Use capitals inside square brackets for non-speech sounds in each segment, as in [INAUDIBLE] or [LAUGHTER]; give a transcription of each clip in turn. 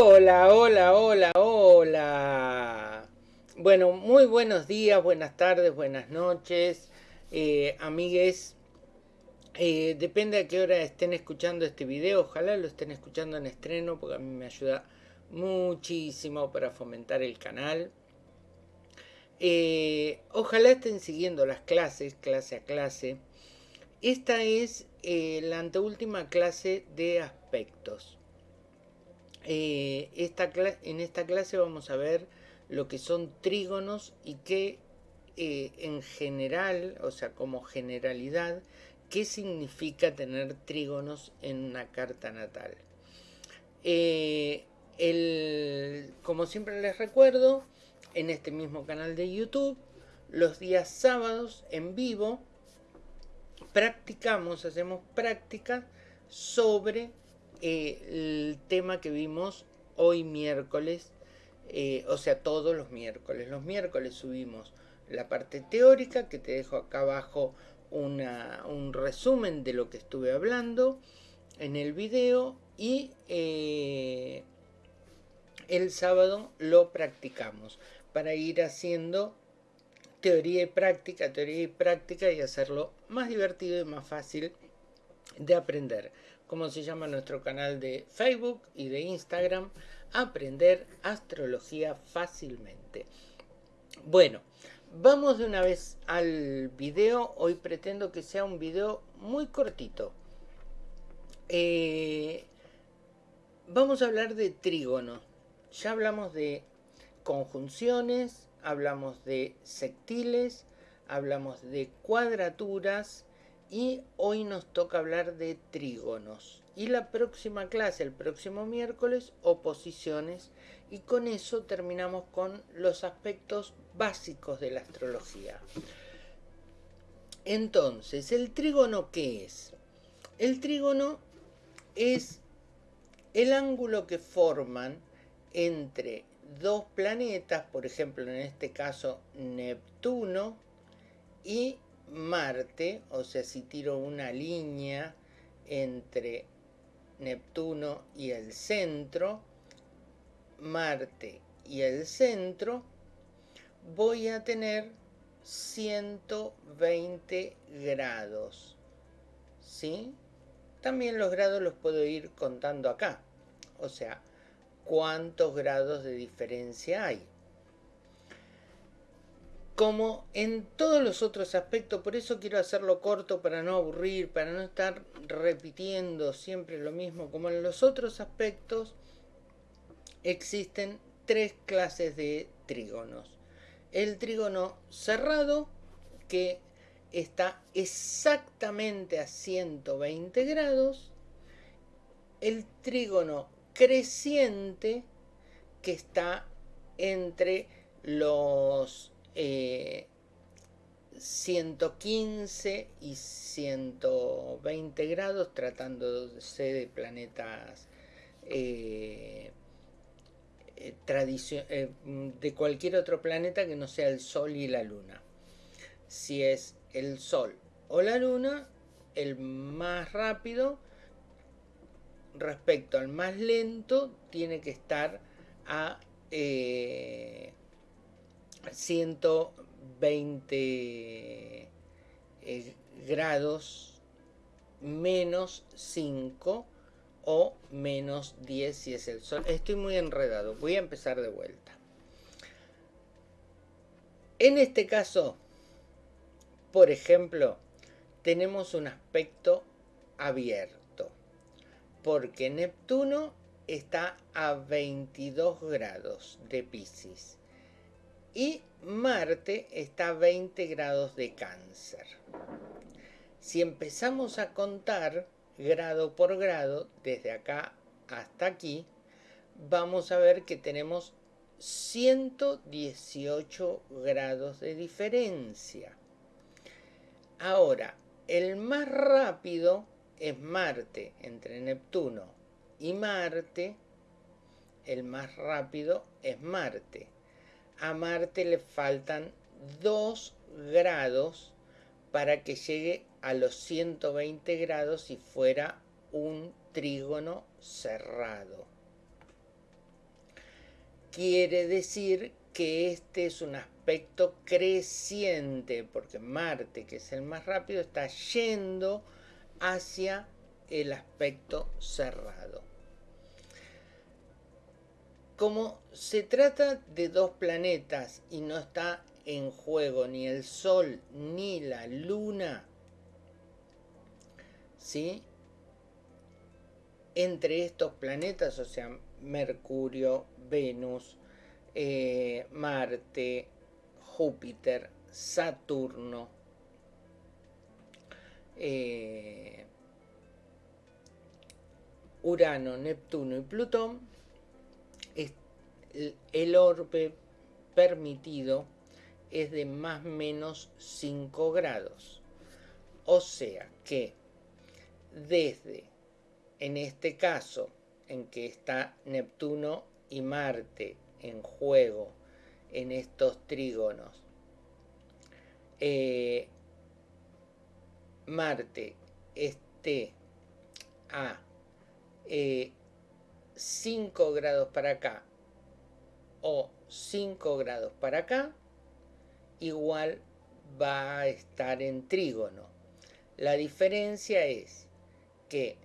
Hola, hola, hola, hola. Bueno, muy buenos días, buenas tardes, buenas noches, eh, amigues. Eh, depende a qué hora estén escuchando este video. Ojalá lo estén escuchando en estreno porque a mí me ayuda muchísimo para fomentar el canal. Eh, ojalá estén siguiendo las clases, clase a clase. Esta es la anteúltima clase de aspectos. Eh, en esta clase vamos a ver lo que son trígonos y qué eh, en general, o sea, como generalidad, qué significa tener trígonos en una carta natal. Eh, el, como siempre les recuerdo, en este mismo canal de YouTube, los días sábados en vivo, practicamos, hacemos prácticas sobre el tema que vimos hoy miércoles, eh, o sea, todos los miércoles. Los miércoles subimos la parte teórica, que te dejo acá abajo un resumen de lo que estuve hablando en el video y eh, el sábado lo practicamos para ir haciendo teoría y práctica, teoría y práctica y hacerlo más divertido y más fácil de aprender como se llama nuestro canal de Facebook y de Instagram, Aprender Astrología Fácilmente. Bueno, vamos de una vez al video. Hoy pretendo que sea un video muy cortito. Eh, vamos a hablar de trígono. Ya hablamos de conjunciones, hablamos de sectiles, hablamos de cuadraturas, y hoy nos toca hablar de trígonos. Y la próxima clase, el próximo miércoles, oposiciones. Y con eso terminamos con los aspectos básicos de la astrología. Entonces, ¿el trígono qué es? El trígono es el ángulo que forman entre dos planetas, por ejemplo en este caso Neptuno y Marte, o sea, si tiro una línea entre Neptuno y el centro, Marte y el centro, voy a tener 120 grados. ¿Sí? También los grados los puedo ir contando acá. O sea, cuántos grados de diferencia hay como en todos los otros aspectos, por eso quiero hacerlo corto para no aburrir, para no estar repitiendo siempre lo mismo, como en los otros aspectos existen tres clases de trígonos. El trígono cerrado, que está exactamente a 120 grados, el trígono creciente, que está entre los 115 eh, y 120 grados, tratándose de planetas eh, eh, de cualquier otro planeta que no sea el Sol y la Luna. Si es el Sol o la Luna, el más rápido respecto al más lento tiene que estar a 120 eh, grados menos 5 o menos 10 si es el sol. Estoy muy enredado, voy a empezar de vuelta. En este caso, por ejemplo, tenemos un aspecto abierto, porque Neptuno está a 22 grados de Pisces y Marte está a 20 grados de cáncer. Si empezamos a contar grado por grado, desde acá hasta aquí, vamos a ver que tenemos 118 grados de diferencia. Ahora, el más rápido es Marte, entre Neptuno y Marte, el más rápido es Marte a Marte le faltan 2 grados para que llegue a los 120 grados si fuera un trígono cerrado. quiere decir que este es un aspecto creciente, porque Marte, que es el más rápido, está yendo hacia el aspecto cerrado. Como se trata de dos planetas y no está en juego ni el Sol ni la Luna, ¿sí? Entre estos planetas, o sea, Mercurio, Venus, eh, Marte, Júpiter, Saturno, eh, Urano, Neptuno y Plutón, el orbe permitido es de más o menos 5 grados. O sea que desde, en este caso, en que está Neptuno y Marte en juego en estos trígonos, eh, Marte esté a 5 eh, grados para acá o 5 grados para acá, igual va a estar en trígono. La diferencia es que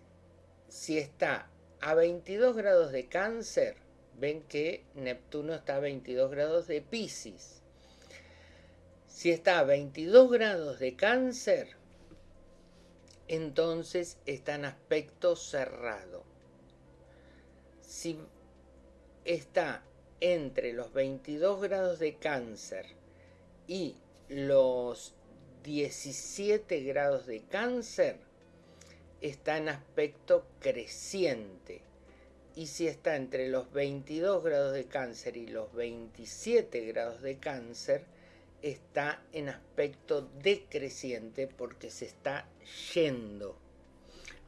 si está a 22 grados de cáncer, ven que Neptuno está a 22 grados de Pisces. Si está a 22 grados de cáncer, entonces está en aspecto cerrado. Si está entre los 22 grados de cáncer y los 17 grados de cáncer, está en aspecto creciente. Y si está entre los 22 grados de cáncer y los 27 grados de cáncer, está en aspecto decreciente porque se está yendo.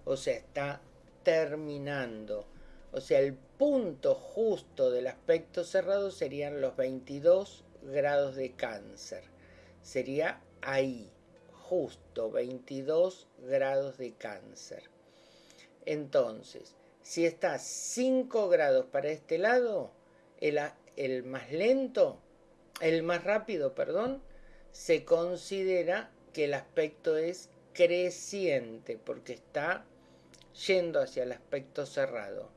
O sea, está terminando. O sea, el punto justo del aspecto cerrado serían los 22 grados de cáncer. Sería ahí, justo 22 grados de cáncer. Entonces, si está 5 grados para este lado, el, el más lento el más rápido, perdón, se considera que el aspecto es creciente porque está yendo hacia el aspecto cerrado.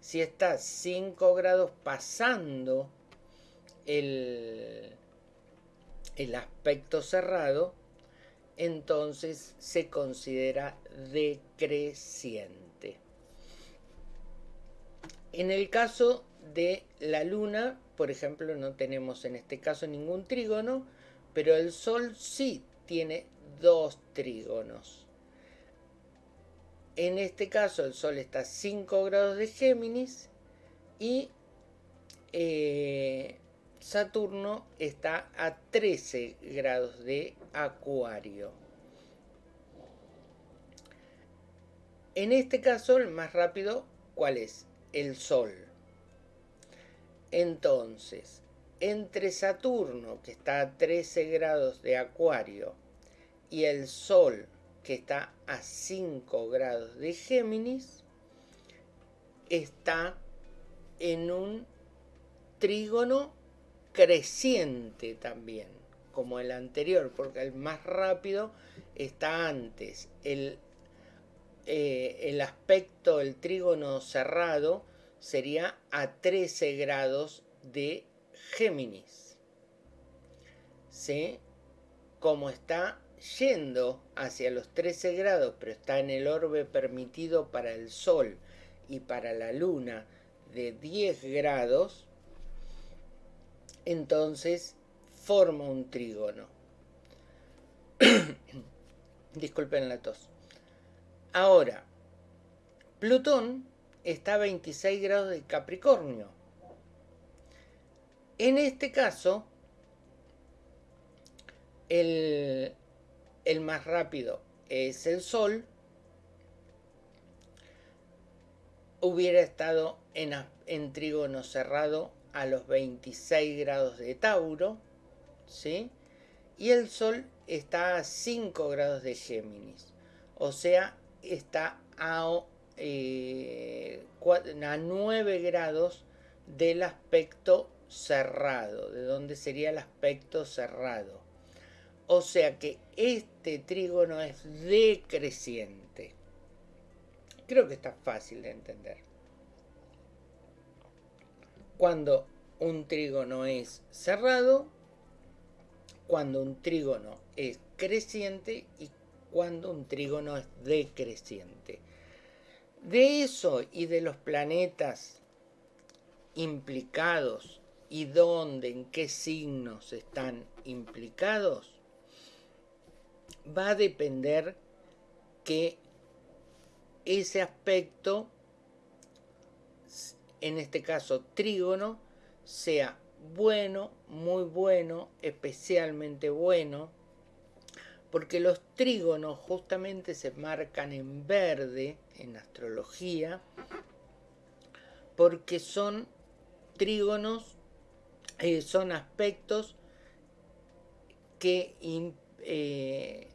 Si está 5 grados pasando el, el aspecto cerrado, entonces se considera decreciente. En el caso de la luna, por ejemplo, no tenemos en este caso ningún trígono, pero el Sol sí tiene dos trígonos. En este caso el Sol está a 5 grados de Géminis y eh, Saturno está a 13 grados de Acuario. En este caso el más rápido, ¿cuál es? El Sol. Entonces, entre Saturno, que está a 13 grados de Acuario, y el Sol, que está a 5 grados de Géminis, está en un trígono creciente también, como el anterior, porque el más rápido está antes. El, eh, el aspecto, el trígono cerrado, sería a 13 grados de Géminis. ¿Sí? Como está yendo hacia los 13 grados, pero está en el orbe permitido para el Sol y para la Luna de 10 grados, entonces forma un trígono. [COUGHS] Disculpen la tos. Ahora, Plutón está a 26 grados de Capricornio. En este caso, el, más rápido es el Sol. Hubiera estado en, en trígono cerrado a los 26 grados de Tauro, ¿sí? Y el Sol está a 5 grados de Géminis, o sea, está a eh, a 9 grados del aspecto cerrado, de dónde sería el aspecto cerrado. O sea que este trígono es decreciente. Creo que está fácil de entender. Cuando un trígono es cerrado, cuando un trígono es creciente y cuando un trígono es decreciente. De eso y de los planetas implicados y dónde, en qué signos están implicados, va a depender que ese aspecto, en este caso trígono, sea bueno, muy bueno, especialmente bueno, porque los trígonos justamente se marcan en verde en astrología, porque son trígonos, eh, son aspectos que, eh,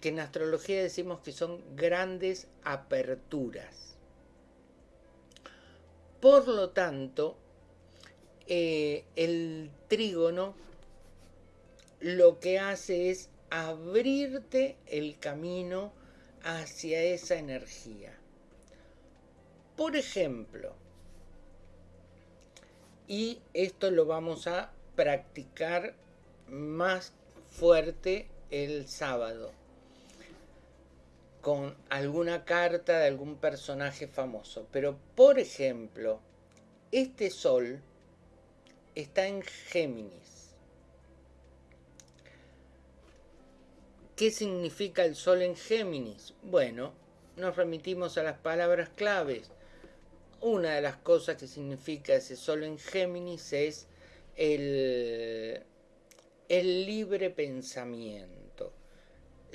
que en astrología decimos que son grandes aperturas. Por lo tanto, eh, el trígono lo que hace es abrirte el camino hacia esa energía. Por ejemplo, y esto lo vamos a practicar más fuerte el sábado con alguna carta de algún personaje famoso. Pero, por ejemplo, este sol está en Géminis. ¿Qué significa el sol en Géminis? Bueno, nos remitimos a las palabras claves. Una de las cosas que significa ese sol en Géminis es el, el libre pensamiento,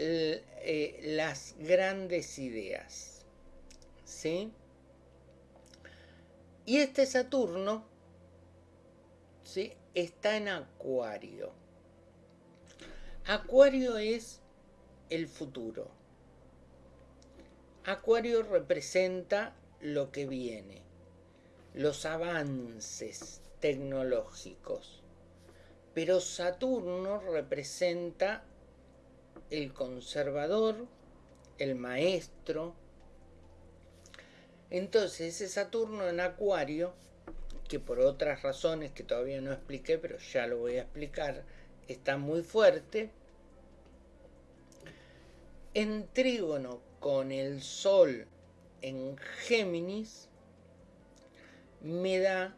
eh, las grandes ideas. ¿Sí? Y este Saturno ¿sí? está en Acuario. Acuario es el futuro. Acuario representa lo que viene, los avances tecnológicos. Pero Saturno representa el conservador, el maestro. Entonces ese Saturno en Acuario que por otras razones que todavía no expliqué, pero ya lo voy a explicar, está muy fuerte. En trígono con el Sol en Géminis, me da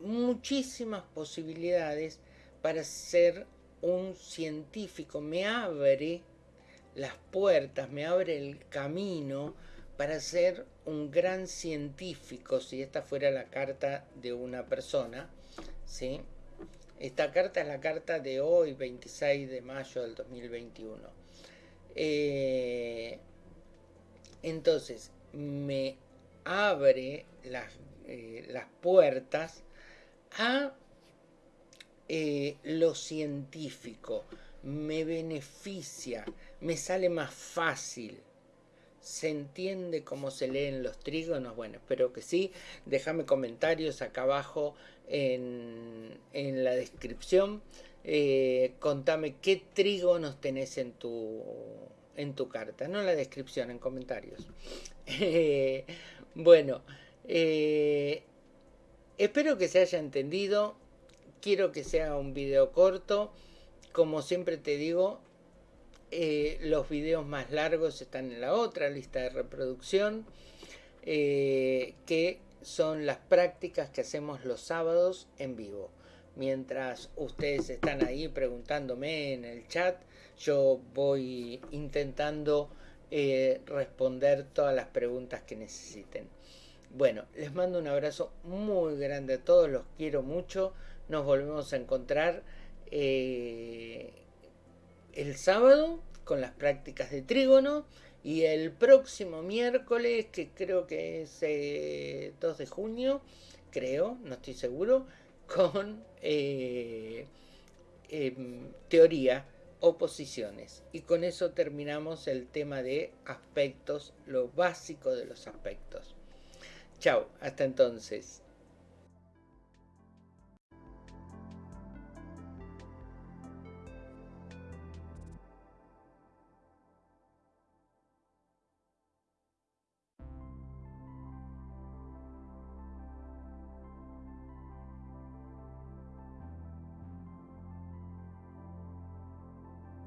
muchísimas posibilidades para ser un científico, me abre las puertas, me abre el camino para ser un gran científico, si esta fuera la carta de una persona, ¿sí? Esta carta es la carta de hoy, 26 de mayo del 2021. Eh, entonces, me abre las, eh, las puertas a eh, lo científico, me beneficia, me sale más fácil ¿Se entiende cómo se leen los trígonos? Bueno, espero que sí. Déjame comentarios acá abajo en, la descripción. Eh, contame qué trígonos tenés en tu, en tu carta. No en la descripción, en comentarios. [LAUGHS] bueno, eh, espero que se haya entendido. Quiero que sea un video corto. Como siempre te digo, eh, los videos más largos están en la otra lista de reproducción, eh, que son las prácticas que hacemos los sábados en vivo. Mientras ustedes están ahí preguntándome en el chat, yo voy intentando eh, responder todas las preguntas que necesiten. Bueno, les mando un abrazo muy grande a todos, los quiero mucho. Nos volvemos a encontrar el sábado con las prácticas de trígono y el próximo miércoles, que creo que es 2 eh, de junio, creo, no estoy seguro, con eh, em, teoría, oposiciones. Y con eso terminamos el tema de aspectos, lo básico de los aspectos. Chao, hasta entonces.